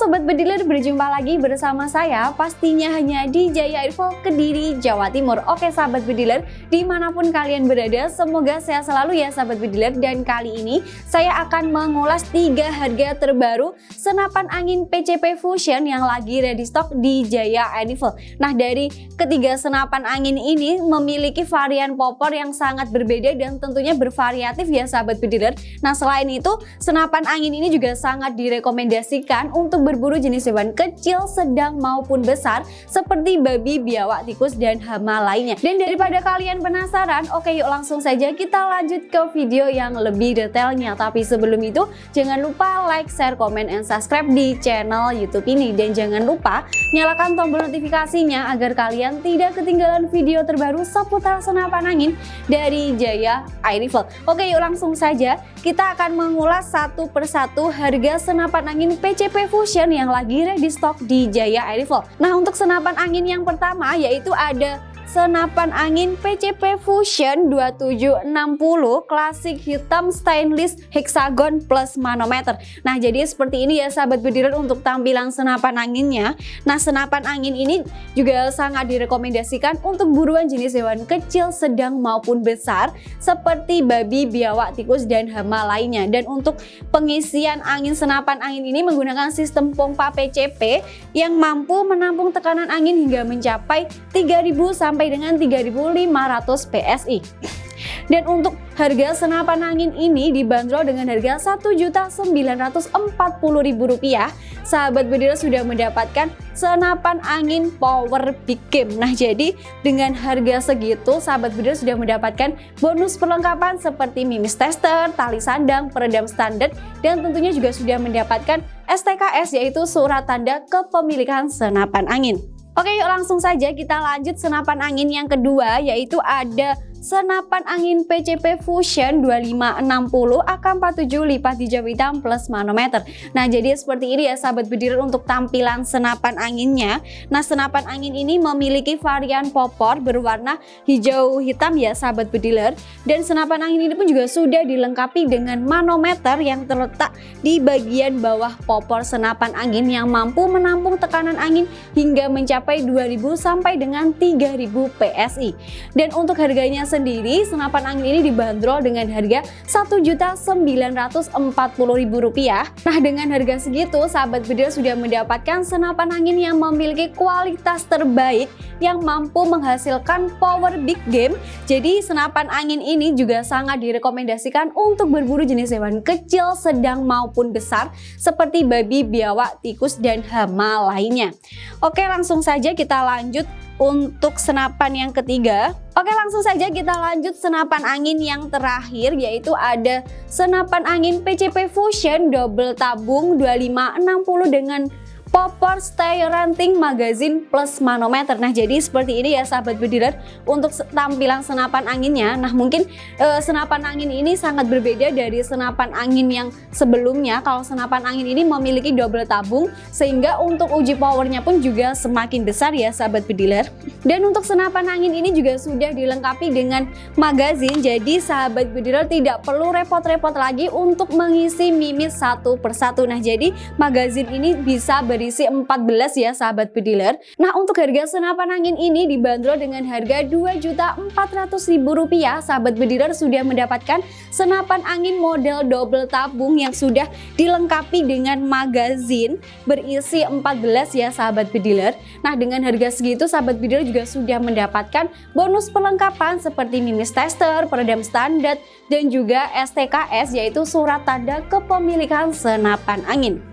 Sobat Bediler, berjumpa lagi bersama saya pastinya hanya di Jaya Info Kediri, Jawa Timur. Oke Sahabat Bediler, di mana pun kalian berada, semoga sehat selalu ya Sahabat Bediler. Dan kali ini saya akan mengulas tiga harga terbaru senapan angin PCP Fusion yang lagi ready stock di Jaya Info. Nah dari ketiga senapan angin ini memiliki varian popor yang sangat berbeda dan tentunya bervariatif ya Sahabat Bediler. Nah selain itu, senapan angin ini juga sangat direkomendasikan untuk berburu jenis hewan kecil, sedang maupun besar seperti babi, biawak, tikus, dan hama lainnya. Dan daripada kalian penasaran, oke yuk langsung saja kita lanjut ke video yang lebih detailnya. Tapi sebelum itu, jangan lupa like, share, komen, and subscribe di channel YouTube ini. Dan jangan lupa nyalakan tombol notifikasinya agar kalian tidak ketinggalan video terbaru seputar senapan angin dari Jaya Air Rifle. Oke yuk langsung saja kita akan mengulas satu persatu harga senapan angin PCP Fusion yang lagi ready stock di Jaya Air Rifle. Nah untuk senapan angin yang pertama yaitu ada senapan angin PCP Fusion 2760 klasik hitam stainless hexagon plus manometer. Nah jadi seperti ini ya sahabat bediler untuk tampilan senapan anginnya. Nah senapan angin ini juga sangat direkomendasikan untuk buruan jenis hewan kecil, sedang maupun besar seperti babi, biawak, tikus, dan hama lainnya. Dan untuk pengisian angin senapan angin ini menggunakan sistem pompa PCP yang mampu menampung tekanan angin hingga mencapai 3000 sampai sampai dengan 3.500 PSI. Dan untuk harga senapan angin ini dibanderol dengan harga Rp1.940.000. Sahabat bedira sudah mendapatkan senapan angin power big game. Nah jadi dengan harga segitu sahabat bedira sudah mendapatkan bonus perlengkapan seperti mimis tester, tali sandang, peredam standar dan tentunya juga sudah mendapatkan STKS yaitu surat tanda kepemilikan senapan angin. Oke yuk langsung saja kita lanjut senapan angin yang kedua yaitu ada senapan angin PCP Fusion 2560 AK47 lipat hijau hitam plus manometer. Nah jadi seperti ini ya sahabat bediler untuk tampilan senapan anginnya. Nah senapan angin ini memiliki varian popor berwarna hijau hitam ya sahabat bediler. Dan senapan angin ini pun juga sudah dilengkapi dengan manometer yang terletak di bagian bawah popor senapan angin yang mampu menampung tekanan angin hingga mencapai 2000 sampai dengan 3000 PSI. Dan untuk harganya sendiri senapan angin ini dibanderol dengan harga Rp1.940.000. Nah dengan harga segitu sahabat bedil sudah mendapatkan senapan angin yang memiliki kualitas terbaik yang mampu menghasilkan power big game. Jadi senapan angin ini juga sangat direkomendasikan untuk berburu jenis hewan kecil, sedang maupun besar seperti babi, biawak, tikus, dan hama lainnya. Oke langsung saja kita lanjut untuk senapan yang ketiga. Oke langsung saja kita lanjut senapan angin yang terakhir yaitu ada senapan angin PCP Fusion double tabung 2560 dengan popor stay ranting magazine plus manometer. Nah jadi seperti ini ya sahabat bediler untuk tampilan senapan anginnya. Nah mungkin e, senapan angin ini sangat berbeda dari senapan angin yang sebelumnya. Kalau senapan angin ini memiliki double tabung sehingga untuk uji powernya pun juga semakin besar ya sahabat bediler dan untuk senapan angin ini juga sudah dilengkapi dengan magazine jadi sahabat bediler tidak perlu repot-repot lagi untuk mengisi mimis satu persatu. Nah jadi magazine ini bisa ber berisi 14 ya sahabat bediler. Nah untuk harga senapan angin ini dibanderol dengan harga Rp2.400.000 sahabat bediler sudah mendapatkan senapan angin model double tabung yang sudah dilengkapi dengan magazin berisi 14 ya sahabat bediler. Nah dengan harga segitu sahabat bediler juga sudah mendapatkan bonus perlengkapan seperti mimis tester, peredam standar dan juga STKS yaitu surat tanda kepemilikan senapan angin.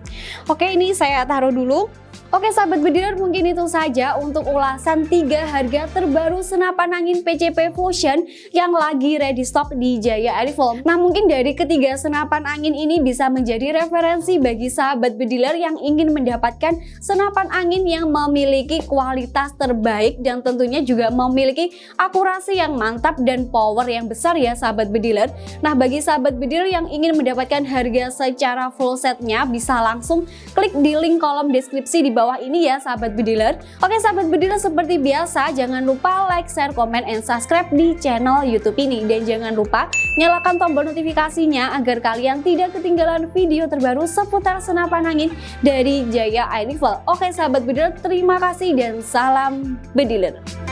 Oke ini saya taruh dulu Oke sahabat bediler mungkin itu saja untuk ulasan tiga harga terbaru senapan angin PCP Fusion yang lagi ready stock di Jaya Airfall. Nah mungkin dari ketiga senapan angin ini bisa menjadi referensi bagi sahabat bediler yang ingin mendapatkan senapan angin yang memiliki kualitas terbaik dan tentunya juga memiliki akurasi yang mantap dan power yang besar ya sahabat bediler. Nah bagi sahabat bediler yang ingin mendapatkan harga secara full setnya bisa langsung klik di link kolom deskripsi deskripsi di bawah ini ya sahabat bediler. Oke sahabat bediler seperti biasa jangan lupa like, share, komen, and subscribe di channel YouTube ini. Dan jangan lupa nyalakan tombol notifikasinya agar kalian tidak ketinggalan video terbaru seputar senapan angin dari Jaya Air. Oke sahabat bediler terima kasih dan salam bediler.